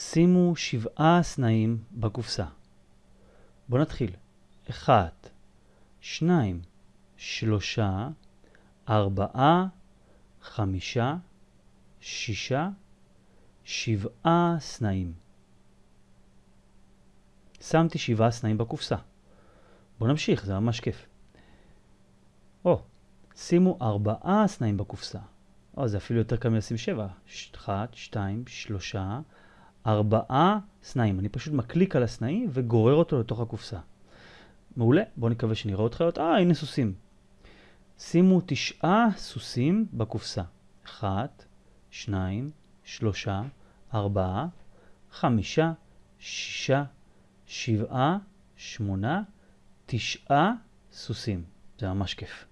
שימו שבעה סנאים בקופסה. בואו נתחיל. אחת, שניים, שלושה, ארבעה, חמישה, שישה, שבעה סנאים. שמתי שבעה סנאים בקופסה. בואו נמשיך, זה ממש כיף. או, שימו ארבעה סנאים בקופסה. או, זה אפילו יותר קל מלשים שבע. אחת, שתיים, שלושה, ארבעה סנאים. אני פשוט מקליק על הסנאי וגורר אותו לתוך הקופסה. מעולה, בואו נקווה שנראה עוד. אה, הנה סוסים. שימו תשעה סוסים בקופסה. אחת, שניים, שלושה, ארבעה, חמישה, שישה, שבעה, שמונה, תשעה סוסים. זה ממש כיף.